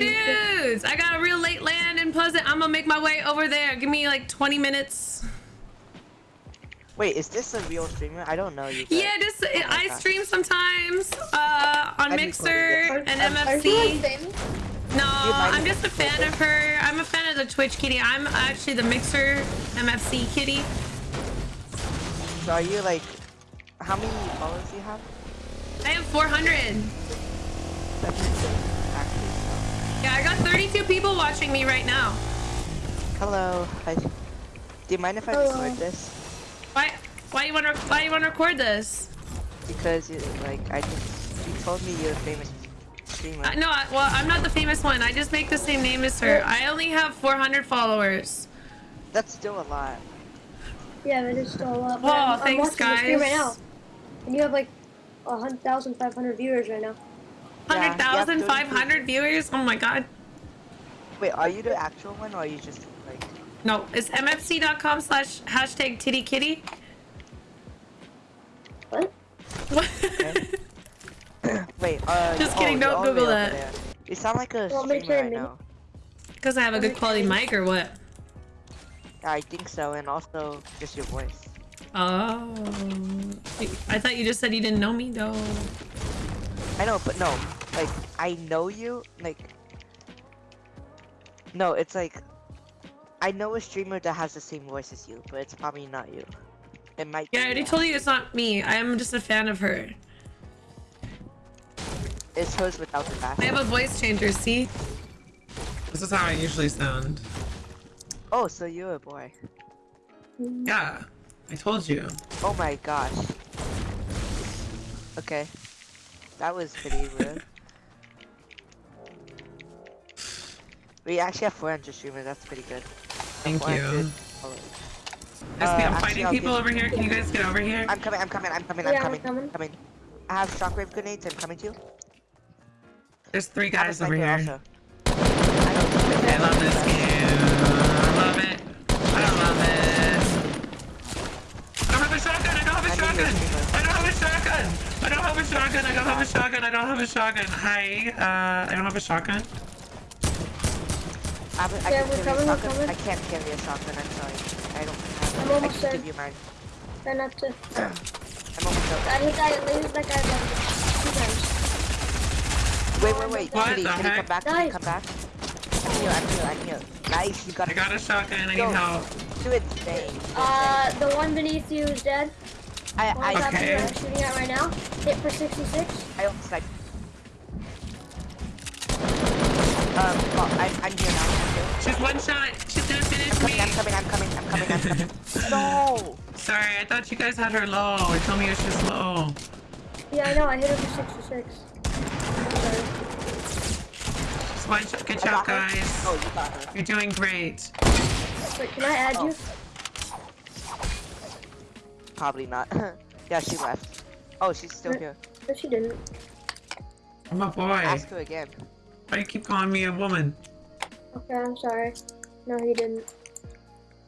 dudes! I got a real late land in Pleasant. I'm gonna make my way over there. Give me like 20 minutes. Wait, is this a real streamer? I don't know you. guys. Yeah, this Oh I God. stream sometimes uh, on I Mixer and Are you like MFC. famous? No, I'm just a fan of her. I'm a fan of the Twitch kitty. I'm actually the Mixer MFC kitty. So are you like, how many followers do you have? I have 400. Two people watching me right now. Hello. Do you mind if I Hello. record this? Why? Why you wanna? Why you wanna record this? Because you like I just you told me you're a famous streamer. Uh, no, I, well I'm not the famous one. I just make the same name as her. I only have 400 followers. That's still a lot. Yeah, that is still a lot. But oh, I'm, thanks, I'm guys. right now, and you have like 1,500 viewers right now. 100,500 yeah, viewers? Oh my god. Wait, are you the actual one or are you just like? No, it's mfc.com slash hashtag titty kitty. What? Wait, uh. Just oh, kidding, you're don't all the way Google that. You sound like a Want me to streamer I turn it. Because I have a good quality mic or what? I think so, and also just your voice. Oh. I thought you just said you didn't know me though. I know, but no, like I know you, like. No, it's like. I know a streamer that has the same voice as you, but it's probably not you. It might. Yeah, I already told you it's not me. I am just a fan of her. It's hers without the back. I have a voice changer, see? This is how I usually sound. Oh, so you're a boy. Yeah, I told you. Oh my gosh. Okay. That was pretty weird. We actually have 400 streamers, that's pretty good. Thank you. followers. SP, Uh, I'm actually, fighting I'll people over here. Can you guys get over here? I'm coming, I'm coming, I'm coming, Yeah, I'm coming, I'm coming, coming. coming. I have shockwave grenades, I'm coming to you. There's three I have a guys over here. also. I I love this game. I love it. I love it. I don't have a shotgun. I don't have a I need your shotgun. I don't have a shotgun. I don't have a shotgun. I don't have a shotgun. I don't have a shotgun. Hi. Uh, I don't have a shotgun. I, have a- I Yeah, can we're carry a shotgun. I can't carry a shotgun, I'm sorry. I don't have I'm I can there. give you mine. Try not to. I'm almost out. I hit that. I hit that guy like two times. Wait, wait, wait. What Kitty, the Kitty, come back, Kitty, Nice. come back. I'm here, I'm here, I'm here. Nice, you got I got a shotgun. I Go. need help. Do it, dang. Uh, the one beneath you is dead. I, I, Okay. I'm shooting at right now. Hit for 66. I almost like. Um, well, I'm, I'm here now. I'm here. She's one shot. She's gonna finish I'm coming, me. I'm coming, I'm coming, I'm coming, I'm coming. no! Sorry, I thought you guys had her low. It told me it was just low. Yeah, I know. I hit her for 66. Sorry. One shot. Good I job, got her. guys. Oh, you got her. You're doing great. Wait, can I add you? Probably not. yeah, she left. Oh, she's still here. No, she didn't. I'm a boy. Ask her again. Why do you keep calling me a woman? Okay, I'm sorry. No, he didn't.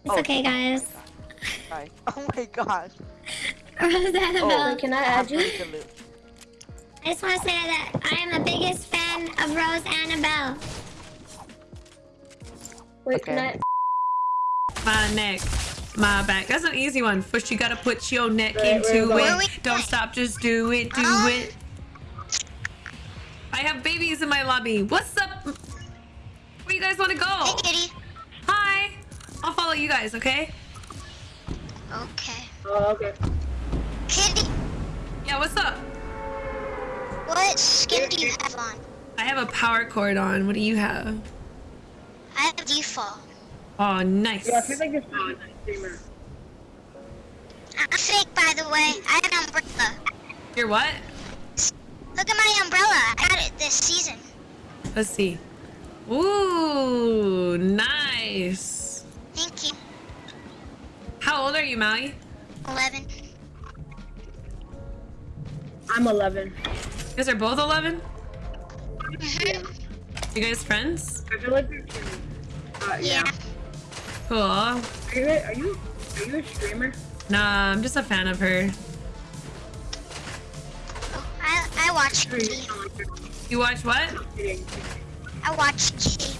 It's Oh, okay, guys. Sorry. Oh my gosh. Rose Oh, Annabelle. Can I I add have you? read the loot. I just want to say that I am the biggest fan of Rose Annabelle. Wait, can Okay. I? My neck, my back. That's an easy one. First, you gotta put your neck Right, into right, right. it. Don't stop, just do it, do it. I have babies in my lobby. What's up? Where you guys want to go? Hey, kitty. Hi. I'll follow you guys, okay? Okay. Oh, okay. Kitty, Yeah, what's up? what skin do you have on? I have a Power Chord on. What do you have? I have default. Oh, nice. Yeah, I feel like this streamer. I'm fake, by the way. I have an umbrella. You're what? Look at my umbrella. I got it this season. Let's see. Ooh, nice. Thank you. How old are you, Maui? 11. I'm 11. You guys are both 11? Mhm. You guys friends? I feel like uh, Yeah. Cool. Are you, are you are you a streamer? Nah, I'm just a fan of her. I, I watch kitty. You watch what? I watch Kitty.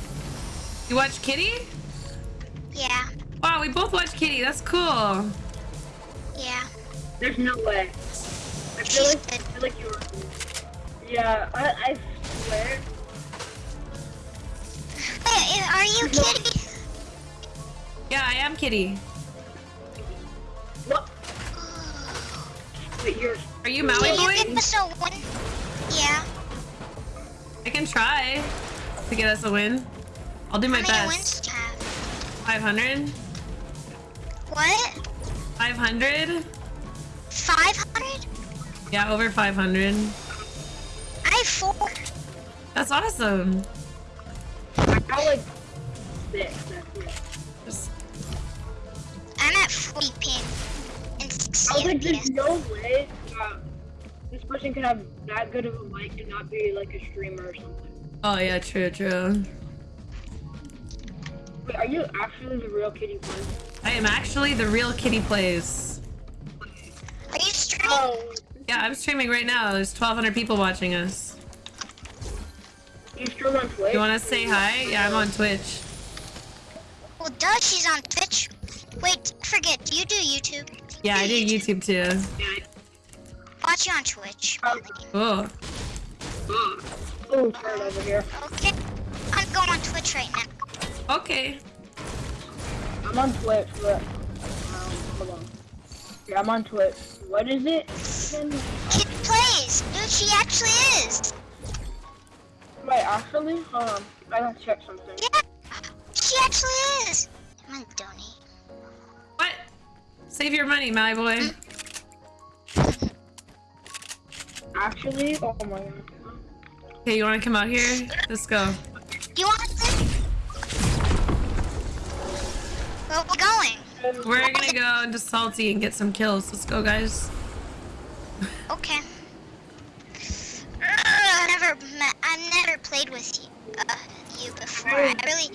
You watch Kitty? Yeah, Wow, we both watch Kitty. That's cool. yeah. There's no way. I feel She's like, I feel like you're. Yeah, I, I swear. Wait, are you No. Kitty? Yeah, I am Kitty. What? Wait, you're. Are you Maui Can you boy? give us a win? Yeah. I can try to get us a win. I'll do my How many best. wins do you have? 500? What? 500? 500? Yeah, over 500. I have four. That's awesome. I got like six. Just... I'm at 40 ping and 60 I was like, there's no way that this person could have that good of a mic and not be like a streamer or something. oh yeah, true, true. Wait, are you actually the real Kitty Plays? I am actually the real Kitty Plays. Are you streaming? Oh, Yeah, I'm streaming right now. There's 1,200 people watching us. you stream on Twitch? You want to say hi? Yeah, I'm on Twitch. Well, duh, she's on Twitch. Wait, forget, do you do YouTube? Yeah, I do YouTube too. Yeah. Watch you on Twitch. Oh, Oh, turn over here. Okay. I'm going on Twitch right now. okay. I'm on Twitch, but um, hold on. Yeah, I'm on Twitch. What is it? again? Kid plays. Dude, she actually is. Wait, actually, hold on. I gotta check something. Yeah. She actually is. I'm gonna donate. What? Save your money, my boy. Actually, oh my god. Okay, you want to come out here? Let's go. Do you want to? Where we going? We're gonna go into Salty and get some kills. Let's go, guys. Okay. Ugh, I've never met, I've never played with you, uh, you before. I really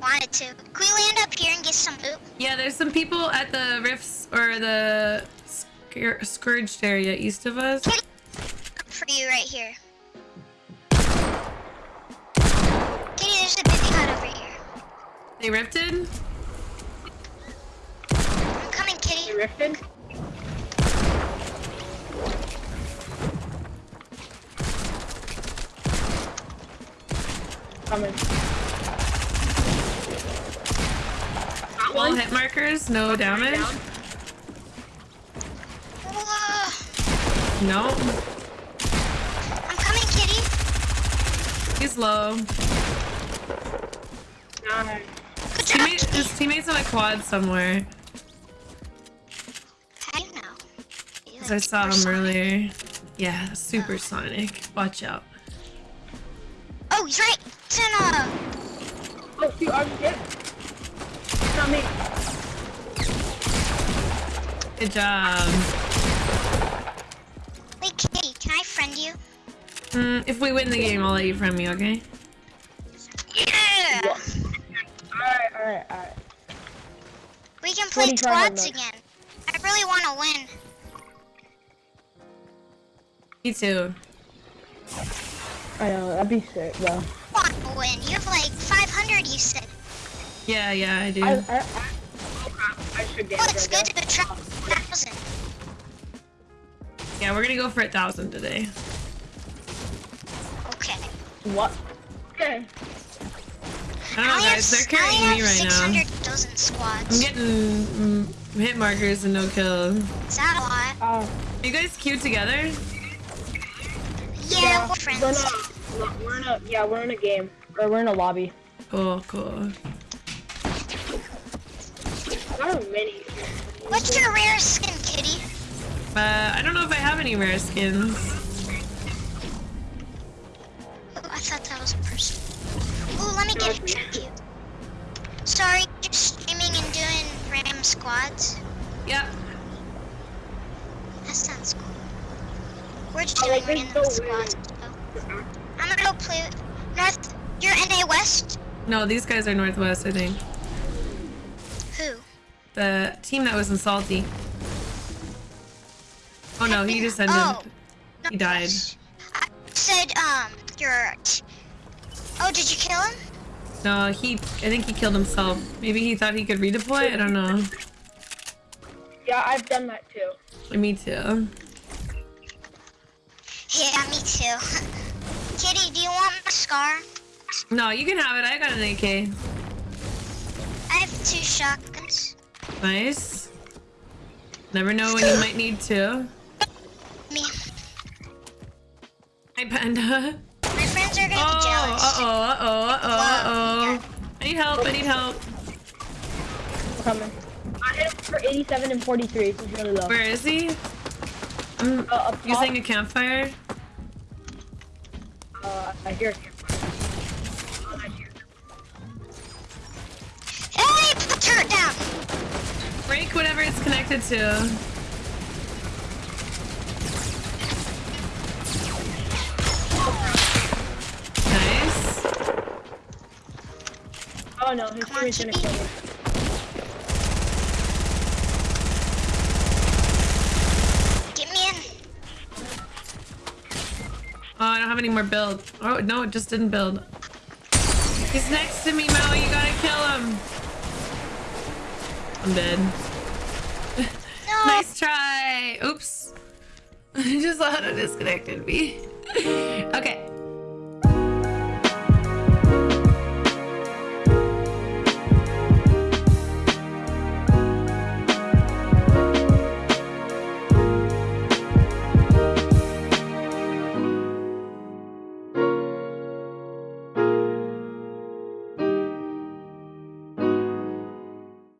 wanted to. Can we land up here and get some loot? Yeah, there's some people at the rifts or the scourged area east of us. Kitty, look for you right here. Kitty, there's a baby hut over here. They rifted? I'm coming, You Kitty. rifted? Coming. That All hit markers, no damage. Down. No. He's low. Nice. Teammate, his teammate's on a quad somewhere. How do you know? You 'Cause I saw him earlier. Yeah, supersonic. Watch out. Oh, he's right. It's in, uh, Oh, shoot, I'm hit. It's not me. Good job. Mm, if we win the game, I'll let you friend me, okay? Yeah! Alright, alright, alright. We can play 25 squads again. I really want to win. Me too. I know, that'd be sick, though. want to win. You have like 500, you said. Yeah, yeah, I do. I, I, I, oh I should get Well, it's good to try 1,000. Yeah, we're gonna go for a thousand today. Okay. What? Okay. I don't know, only guys. have, They're I carrying me have right now. 600 dozen squads. I'm getting mm, hit markers and no kills. Is that a lot? Uh, Are you guys cute together? Yeah, we're We're friends. in a, we're in a, yeah, we're in a game. Or we're in a lobby. Cool, cool. Not a mini. What's your rare skin, Kitty? Uh, I don't know if I have any rare skins. Ooh, let get a tribute. Sorry, you're streaming and doing random squads. Yep. That sounds cool. We're just Oh, doing like, this random is so weird. squads. So. I'm gonna go play North. You're NA West? No, these guys are Northwest, I think. Who? The team that was in Salty. Oh no, he just ended. Oh. He died. I said, um, you're. t- Oh, did you kill him? No, he. I think he killed himself. Maybe he thought he could redeploy. I don't know. Yeah, I've done that too. Me too. Yeah, me too. Kitty, do you want my scar? No, you can have it. I got an AK. I have two shotguns. Nice. Never know when you might need two. Me. Hi, Panda. My friends are gonna Oh, be jealous. uh oh, uh oh, uh oh, uh Wow. oh. I need help. I need help. I'm coming. I hit him for 87 and 43. He's really low. Where is he? I'm Uh, using a campfire. Uh, I hear him. Oh, I hear. Hey, put the turret down. Break whatever it's connected to. Oh no, his Come gonna kill me. Get me in. Oh, I don't have any more build. Oh, no, it just didn't build. He's next to me, Mo. You gotta kill him. I'm dead. No. Nice try. Oops. I just auto disconnected me. okay.